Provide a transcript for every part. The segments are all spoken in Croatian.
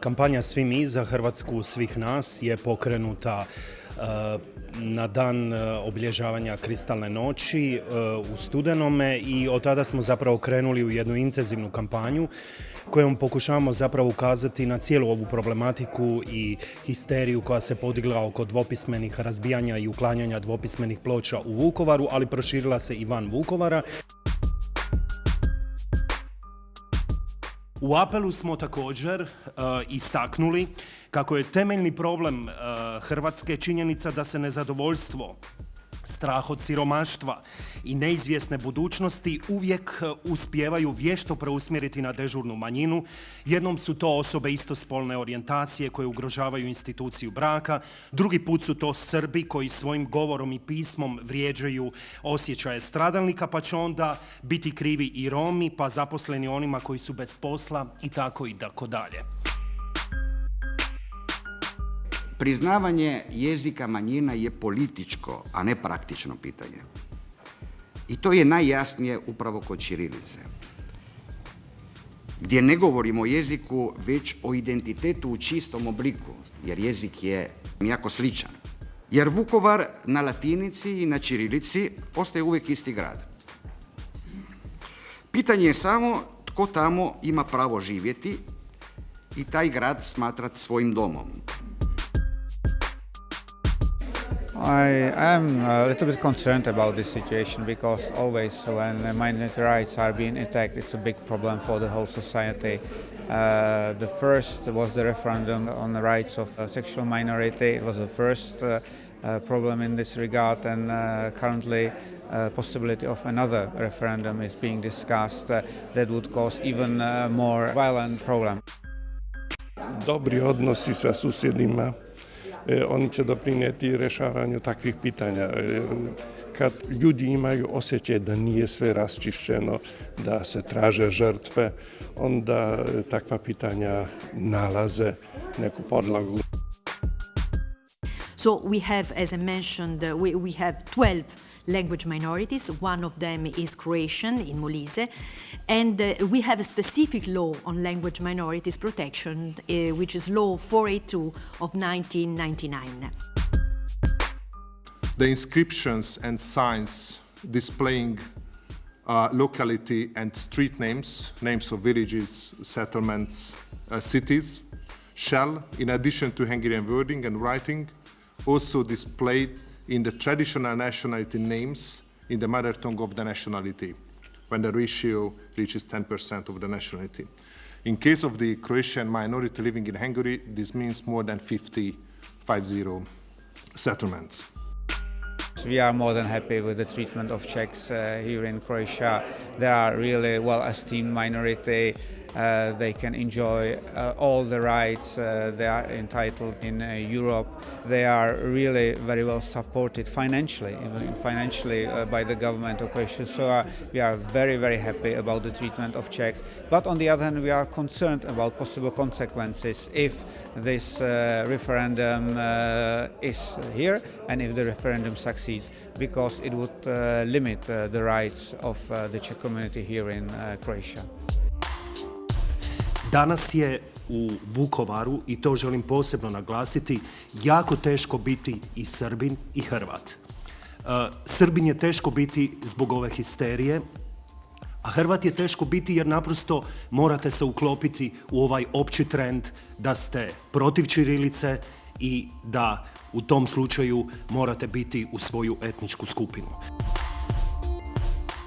Kampanja Svi mi za Hrvatsku svih nas je pokrenuta e, na dan e, obilježavanja kristalne noći e, u studenome i od tada smo zapravo krenuli u jednu intenzivnu kampanju kojom pokušavamo zapravo ukazati na cijelu ovu problematiku i histeriju koja se podigla oko dvopismenih razbijanja i uklanjanja dvopismenih ploča u Vukovaru, ali proširila se i van Vukovara. U apelu smo također uh, istaknuli kako je temeljni problem uh, Hrvatske činjenica da se nezadovoljstvo strah od siromaštva i neizvjesne budućnosti uvijek uspijevaju vješto preusmjeriti na dežurnu manjinu. Jednom su to osobe istospolne orijentacije koje ugrožavaju instituciju braka, drugi put su to Srbi koji svojim govorom i pismom vrijeđaju osjećaje stradalnika, pa će onda biti krivi i Romi, pa zaposleni onima koji su bez posla i tako i tako dalje. Priznavanje jezika manjina je političko, a ne praktično pitanje. I to je najjasnije upravo kod Čirilice. Gdje ne govorimo o jeziku, već o identitetu u čistom obliku, jer jezik je jako sličan. Jer Vukovar na latinici i na Čirilici ostaje uvijek isti grad. Pitanje je samo tko tamo ima pravo živjeti i taj grad smatrati svojim domom. I am a little bit concerned about this situation because always when minority rights are being attacked, it's a big problem for the whole society. Uh, the first was the referendum on the rights of a sexual minority. It was the first uh, uh, problem in this regard and uh, currently uh, possibility of another referendum is being discussed uh, that would cause even uh, more violent problem. Dobri odnosi sa susjedima oni će doprinijeti rješavanju takvih pitanja. E, kad ljudi imaju osjećaj da nije sve rasčišćeno, da se traže žrtve, onda takva pitanja nalaze neku podlagu. So we have, as I mentioned, we, we have 12 language minorities. One of them is Croatian in Molise. And uh, we have a specific law on language minorities protection, uh, which is Law 482 of 1999. The inscriptions and signs displaying uh, locality and street names, names of villages, settlements, uh, cities, shall, in addition to Hungarian wording and writing, also display in the traditional nationality names in the mother tongue of the nationality, when the ratio reaches 10% of the nationality. In case of the Croatian minority living in Hungary, this means more than 50, 50 settlements. We are more than happy with the treatment of Czechs uh, here in Croatia. They are really well-esteemed minority. Uh, they can enjoy uh, all the rights uh, they are entitled in uh, Europe. They are really very well supported financially, even financially uh, by the government of Croatia. So uh, we are very, very happy about the treatment of Czechs. But on the other hand, we are concerned about possible consequences if this referendum is here and if the referendum succeeds, because it would limit the rights of the Czech community here in Croatia. Danas je u Vukovaru, i to želim posebno naglasiti, jako teško biti i Srbin i Hrvat. Uh, Srbin je teško biti zbog ove histerije, a Hrvat je teško biti jer naprosto morate se uklopiti u ovaj opći trend da ste protiv Čirilice i da u tom slučaju morate biti u svoju etničku skupinu.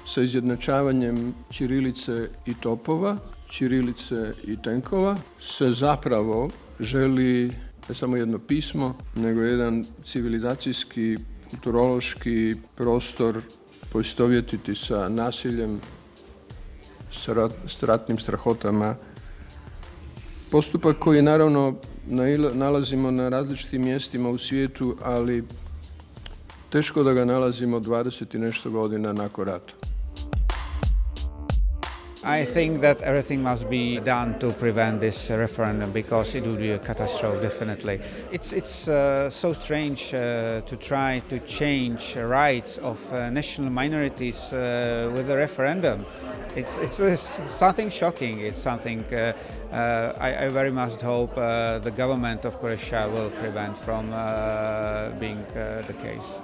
Sa izjednačavanjem Čirilice i Topova Čirilice i tenkova se zapravo želi ne samo jedno pismo, nego jedan civilizacijski, kulturološki prostor poistovjetiti sa nasiljem, s ratnim strahotama. Postupak koji naravno nalazimo na različitim mjestima u svijetu, ali teško da ga nalazimo 20 i nešto godina nakon rata. I think that everything must be done to prevent this referendum because it would be a catastrophe, definitely. It's, it's uh, so strange uh, to try to change rights of uh, national minorities uh, with a referendum. It's, it's, it's, something shocking. It's something uh, uh, I, I, very much hope the government of Croatia will prevent from being the case.